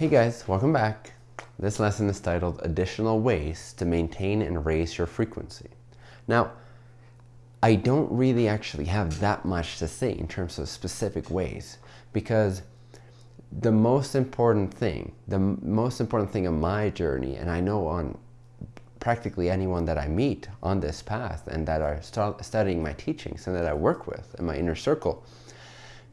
Hey guys, welcome back. This lesson is titled Additional Ways to Maintain and Raise Your Frequency. Now, I don't really actually have that much to say in terms of specific ways because the most important thing, the most important thing on my journey, and I know on practically anyone that I meet on this path and that are studying my teachings and that I work with in my inner circle,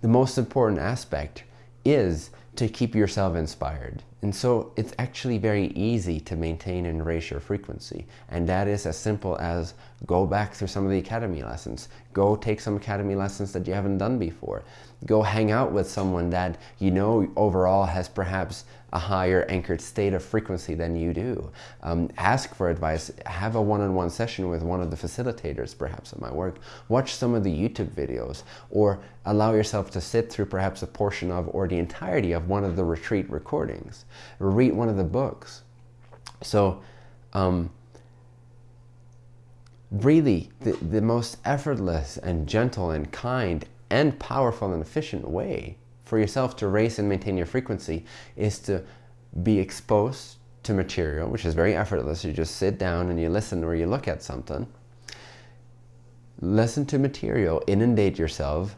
the most important aspect is to keep yourself inspired. And so it's actually very easy to maintain and raise your frequency. And that is as simple as go back through some of the academy lessons. Go take some academy lessons that you haven't done before. Go hang out with someone that you know overall has perhaps a higher anchored state of frequency than you do. Um, ask for advice. Have a one-on-one -on -one session with one of the facilitators perhaps at my work. Watch some of the YouTube videos or allow yourself to sit through perhaps a portion of or the entirety of one of the retreat recordings. Read one of the books. So um, really the, the most effortless and gentle and kind and powerful and efficient way for yourself to raise and maintain your frequency is to be exposed to material, which is very effortless. You just sit down and you listen or you look at something. Listen to material, inundate yourself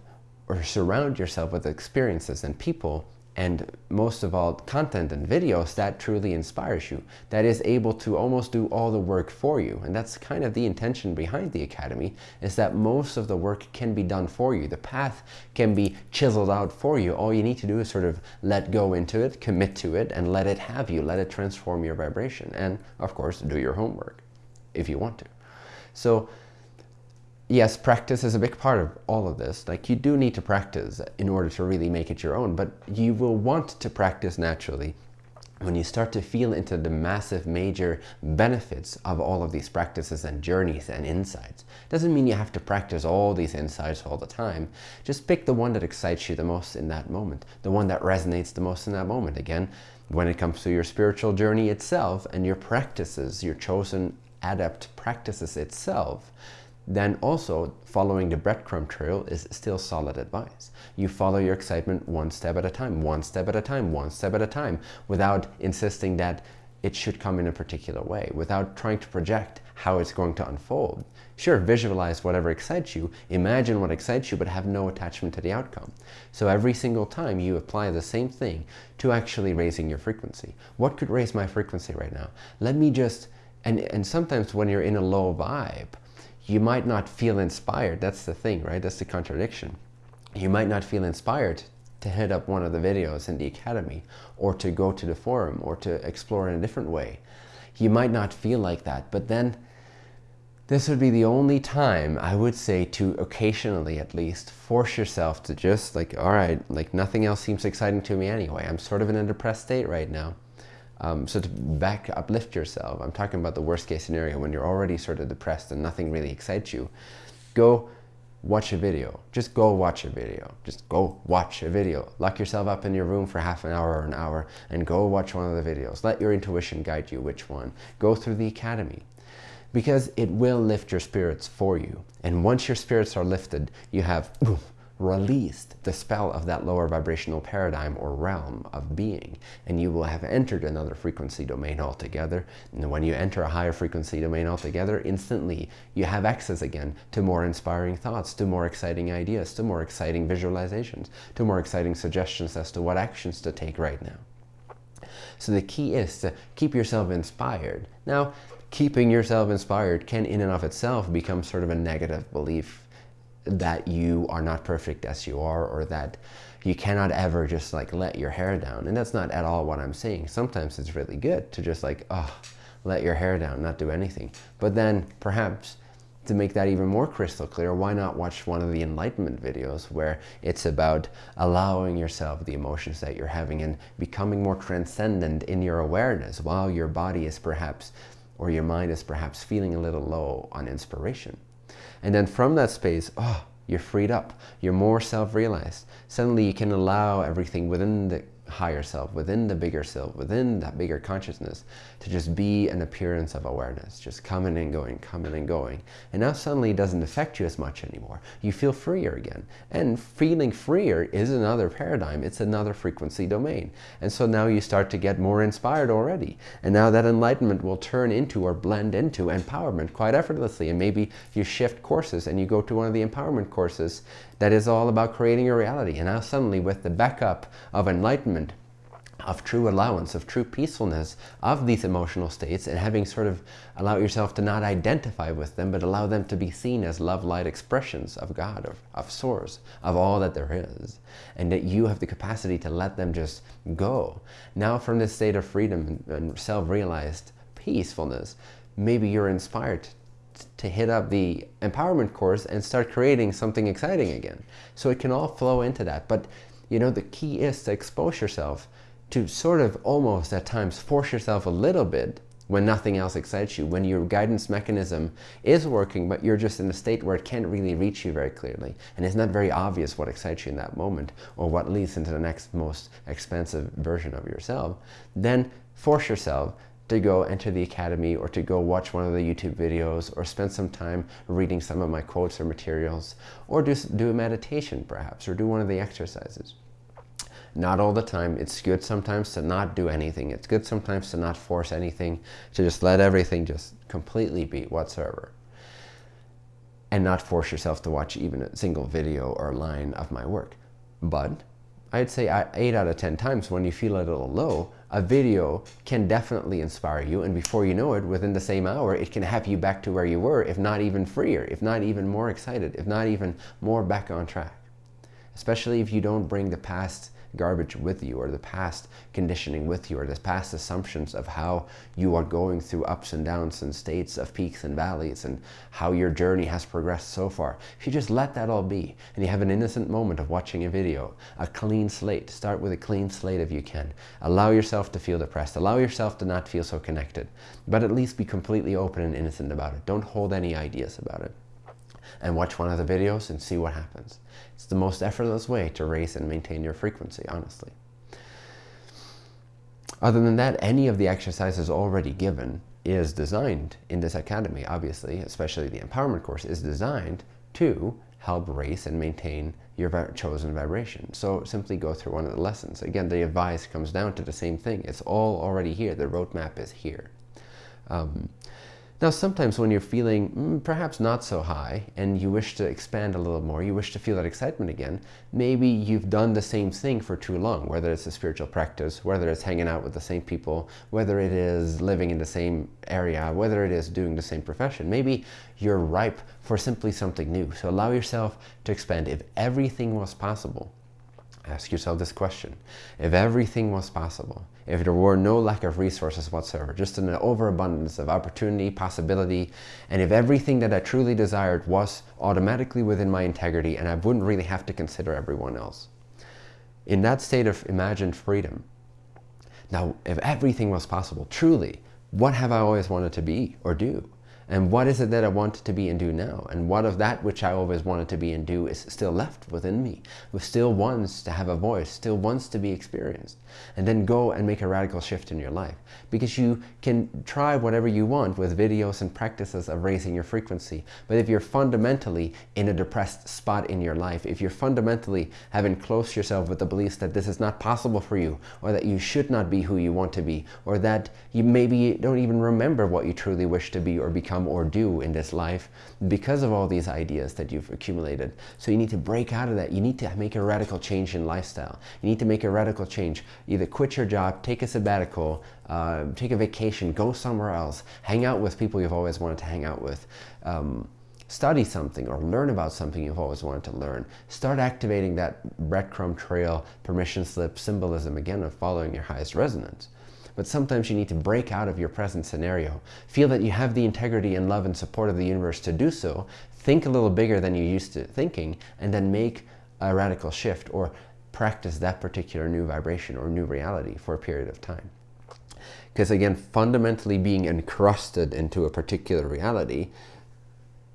or surround yourself with experiences and people and most of all content and videos that truly inspires you that is able to almost do all the work for you. And that's kind of the intention behind the academy is that most of the work can be done for you. The path can be chiseled out for you. All you need to do is sort of let go into it commit to it and let it have you. Let it transform your vibration. And of course do your homework if you want to. So yes, practice is a big part of all of this. Like you do need to practice in order to really make it your own, but you will want to practice naturally when you start to feel into the massive major benefits of all of these practices and journeys and insights. Doesn't mean you have to practice all these insights all the time. Just pick the one that excites you the most in that moment, the one that resonates the most in that moment. Again, when it comes to your spiritual journey itself and your practices, your chosen adept practices itself, then also following the breadcrumb trail is still solid advice. You follow your excitement one step at a time, one step at a time, one step at a time, without insisting that it should come in a particular way, without trying to project how it's going to unfold. Sure, visualize whatever excites you, imagine what excites you, but have no attachment to the outcome. So every single time you apply the same thing to actually raising your frequency. What could raise my frequency right now? Let me just, and, and sometimes when you're in a low vibe, you might not feel inspired. That's the thing, right? That's the contradiction. You might not feel inspired to hit up one of the videos in the academy or to go to the forum or to explore in a different way. You might not feel like that, but then this would be the only time I would say to occasionally at least force yourself to just like, all right, like nothing else seems exciting to me anyway. I'm sort of in a depressed state right now. Um, so to back uplift yourself, I'm talking about the worst case scenario when you're already sort of depressed and nothing really excites you. Go watch a video. Just go watch a video. Just go watch a video. Lock yourself up in your room for half an hour or an hour and go watch one of the videos. Let your intuition guide you which one. Go through the academy because it will lift your spirits for you. And once your spirits are lifted, you have released the spell of that lower vibrational paradigm or realm of being. And you will have entered another frequency domain altogether. And when you enter a higher frequency domain altogether instantly you have access again to more inspiring thoughts to more exciting ideas to more exciting visualizations to more exciting suggestions as to what actions to take right now. So the key is to keep yourself inspired. Now keeping yourself inspired can in and of itself become sort of a negative belief that you are not perfect as you are or that you cannot ever just like let your hair down. And that's not at all what I'm saying. Sometimes it's really good to just like, oh, let your hair down, not do anything. But then perhaps to make that even more crystal clear, why not watch one of the enlightenment videos where it's about allowing yourself the emotions that you're having and becoming more transcendent in your awareness while your body is perhaps, or your mind is perhaps feeling a little low on inspiration. And then from that space, oh, you're freed up. You're more self-realized. Suddenly you can allow everything within the higher self, within the bigger self, within that bigger consciousness, to just be an appearance of awareness, just coming and going, coming and going. And now suddenly it doesn't affect you as much anymore. You feel freer again. And feeling freer is another paradigm. It's another frequency domain. And so now you start to get more inspired already. And now that enlightenment will turn into or blend into empowerment quite effortlessly. And maybe you shift courses and you go to one of the empowerment courses that is all about creating your reality. And now suddenly with the backup of enlightenment, of true allowance, of true peacefulness of these emotional states and having sort of allow yourself to not identify with them, but allow them to be seen as love-light expressions of God, of, of Source, of all that there is. And that you have the capacity to let them just go. Now from this state of freedom and self-realized peacefulness, maybe you're inspired to hit up the empowerment course and start creating something exciting again. So it can all flow into that. But you know, the key is to expose yourself to sort of almost at times force yourself a little bit when nothing else excites you, when your guidance mechanism is working, but you're just in a state where it can't really reach you very clearly. And it's not very obvious what excites you in that moment or what leads into the next most expensive version of yourself, then force yourself to go enter the academy or to go watch one of the YouTube videos or spend some time reading some of my quotes or materials or do, do a meditation perhaps or do one of the exercises. Not all the time. It's good sometimes to not do anything. It's good sometimes to not force anything, to just let everything just completely be whatsoever. And not force yourself to watch even a single video or line of my work. But I'd say 8 out of 10 times when you feel a little low, a video can definitely inspire you and before you know it, within the same hour, it can have you back to where you were, if not even freer, if not even more excited, if not even more back on track. Especially if you don't bring the past garbage with you or the past conditioning with you or the past assumptions of how you are going through ups and downs and states of peaks and valleys and how your journey has progressed so far. If you just let that all be and you have an innocent moment of watching a video, a clean slate, start with a clean slate if you can. Allow yourself to feel depressed. Allow yourself to not feel so connected, but at least be completely open and innocent about it. Don't hold any ideas about it and watch one of the videos and see what happens. It's the most effortless way to raise and maintain your frequency, honestly. Other than that, any of the exercises already given is designed in this academy, obviously, especially the empowerment course, is designed to help raise and maintain your chosen vibration. So simply go through one of the lessons. Again, the advice comes down to the same thing. It's all already here. The roadmap is here. Um, now, sometimes when you're feeling mm, perhaps not so high and you wish to expand a little more, you wish to feel that excitement again, maybe you've done the same thing for too long, whether it's a spiritual practice, whether it's hanging out with the same people, whether it is living in the same area, whether it is doing the same profession. Maybe you're ripe for simply something new. So allow yourself to expand. If everything was possible, ask yourself this question. If everything was possible, if there were no lack of resources whatsoever, just an overabundance of opportunity, possibility, and if everything that I truly desired was automatically within my integrity and I wouldn't really have to consider everyone else. In that state of imagined freedom, now if everything was possible, truly, what have I always wanted to be or do? And what is it that I want to be and do now? And what of that which I always wanted to be and do is still left within me, who still wants to have a voice, still wants to be experienced. And then go and make a radical shift in your life. Because you can try whatever you want with videos and practices of raising your frequency. But if you're fundamentally in a depressed spot in your life, if you're fundamentally having closed yourself with the beliefs that this is not possible for you, or that you should not be who you want to be, or that you maybe don't even remember what you truly wish to be or become become or do in this life because of all these ideas that you've accumulated. So you need to break out of that. You need to make a radical change in lifestyle. You need to make a radical change. Either quit your job, take a sabbatical, uh, take a vacation, go somewhere else, hang out with people you've always wanted to hang out with. Um, study something or learn about something you've always wanted to learn. Start activating that breadcrumb trail, permission slip, symbolism again of following your highest resonance but sometimes you need to break out of your present scenario. Feel that you have the integrity and love and support of the universe to do so. Think a little bigger than you used to thinking, and then make a radical shift or practice that particular new vibration or new reality for a period of time. Because again, fundamentally being encrusted into a particular reality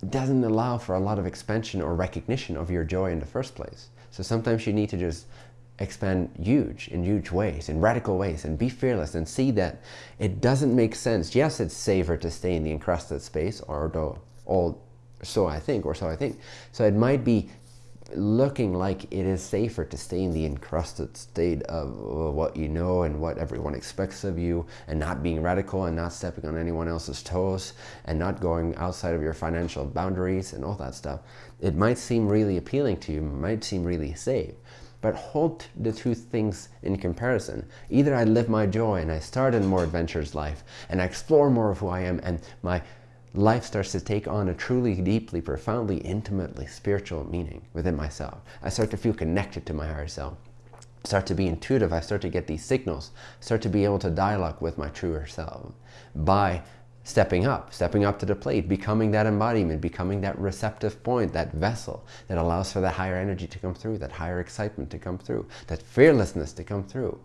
doesn't allow for a lot of expansion or recognition of your joy in the first place. So sometimes you need to just expand huge in huge ways, in radical ways, and be fearless and see that it doesn't make sense. Yes, it's safer to stay in the encrusted space, or though all so I think, or so I think. So it might be looking like it is safer to stay in the encrusted state of what you know and what everyone expects of you and not being radical and not stepping on anyone else's toes and not going outside of your financial boundaries and all that stuff. It might seem really appealing to you, might seem really safe, but hold the two things in comparison. Either I live my joy and I start a more adventurous life and I explore more of who I am and my life starts to take on a truly, deeply, profoundly, intimately spiritual meaning within myself. I start to feel connected to my higher self. Start to be intuitive. I start to get these signals. Start to be able to dialogue with my truer self by stepping up, stepping up to the plate, becoming that embodiment, becoming that receptive point, that vessel that allows for that higher energy to come through, that higher excitement to come through, that fearlessness to come through.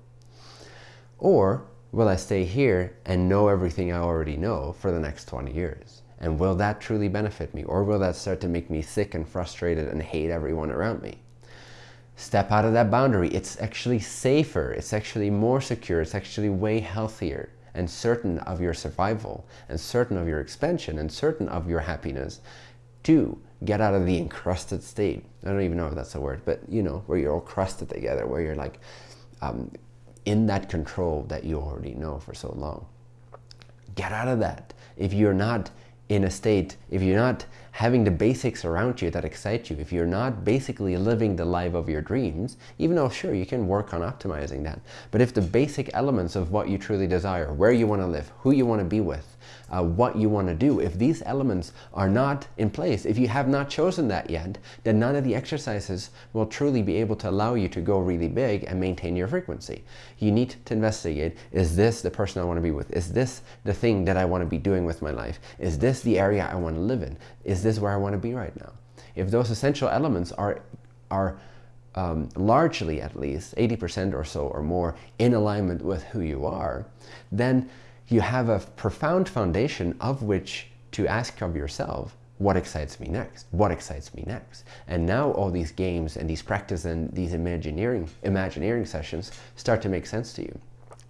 Or will I stay here and know everything I already know for the next 20 years? And will that truly benefit me? Or will that start to make me sick and frustrated and hate everyone around me? Step out of that boundary. It's actually safer. It's actually more secure. It's actually way healthier and certain of your survival and certain of your expansion and certain of your happiness to get out of the encrusted state. I don't even know if that's a word, but you know, where you're all crusted together, where you're like um, in that control that you already know for so long. Get out of that. If you're not in a state, if you're not having the basics around you that excite you, if you're not basically living the life of your dreams, even though sure, you can work on optimizing that, but if the basic elements of what you truly desire, where you want to live, who you want to be with, uh, what you want to do. If these elements are not in place, if you have not chosen that yet, then none of the exercises will truly be able to allow you to go really big and maintain your frequency. You need to investigate, is this the person I want to be with? Is this the thing that I want to be doing with my life? Is this the area I want to live in? Is this where I want to be right now? If those essential elements are, are um, largely at least 80% or so or more in alignment with who you are, then you have a profound foundation of which to ask of yourself, what excites me next? What excites me next? And now all these games and these practice and these imagineering, imagineering sessions start to make sense to you.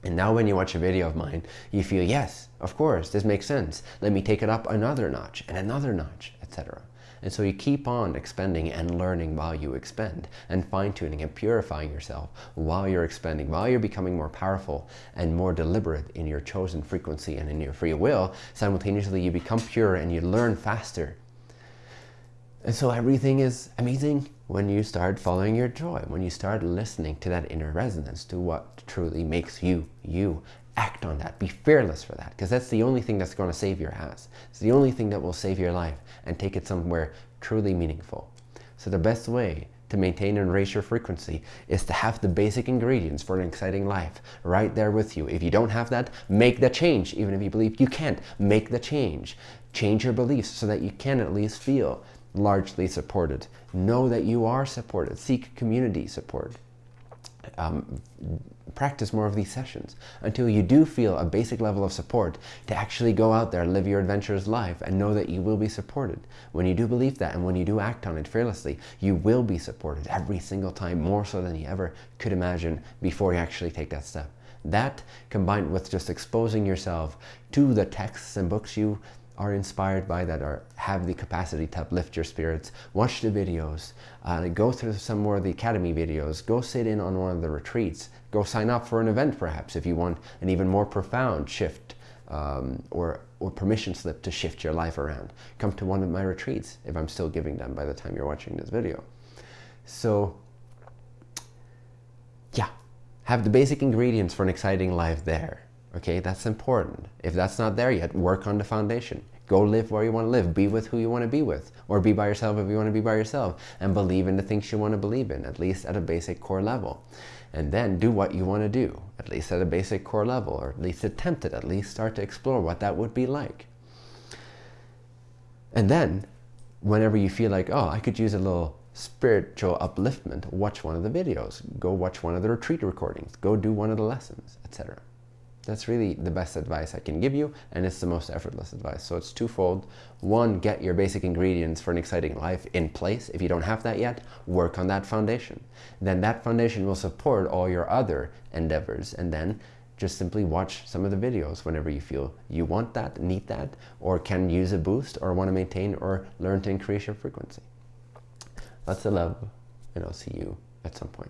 And now when you watch a video of mine, you feel, yes, of course, this makes sense. Let me take it up another notch and another notch, etc. And so you keep on expending and learning while you expend and fine-tuning and purifying yourself while you're expending, while you're becoming more powerful and more deliberate in your chosen frequency and in your free will. Simultaneously, you become pure and you learn faster. And so everything is amazing when you start following your joy, when you start listening to that inner resonance, to what truly makes you, you, act on that. Be fearless for that because that's the only thing that's going to save your ass. It's the only thing that will save your life and take it somewhere truly meaningful. So the best way to maintain and raise your frequency is to have the basic ingredients for an exciting life right there with you. If you don't have that, make the change. Even if you believe you can't, make the change. Change your beliefs so that you can at least feel largely supported. Know that you are supported. Seek community support. Um, practice more of these sessions until you do feel a basic level of support to actually go out there, live your adventurous life and know that you will be supported. When you do believe that and when you do act on it fearlessly, you will be supported every single time more so than you ever could imagine before you actually take that step. That combined with just exposing yourself to the texts and books you are inspired by that or have the capacity to uplift your spirits, watch the videos, uh, go through some more of the Academy videos, go sit in on one of the retreats, go sign up for an event perhaps if you want an even more profound shift um, or, or permission slip to shift your life around. Come to one of my retreats if I'm still giving them by the time you're watching this video. So yeah, have the basic ingredients for an exciting life there. Okay, that's important. If that's not there yet, work on the foundation. Go live where you want to live. Be with who you want to be with. Or be by yourself if you want to be by yourself. And believe in the things you want to believe in, at least at a basic core level. And then do what you want to do, at least at a basic core level, or at least attempt it, at least start to explore what that would be like. And then, whenever you feel like, oh, I could use a little spiritual upliftment, watch one of the videos. Go watch one of the retreat recordings. Go do one of the lessons, etc. That's really the best advice I can give you, and it's the most effortless advice. So it's twofold. One, get your basic ingredients for an exciting life in place. If you don't have that yet, work on that foundation. Then that foundation will support all your other endeavors. And then just simply watch some of the videos whenever you feel you want that, need that, or can use a boost, or want to maintain or learn to increase your frequency. Lots of love, and I'll see you at some point.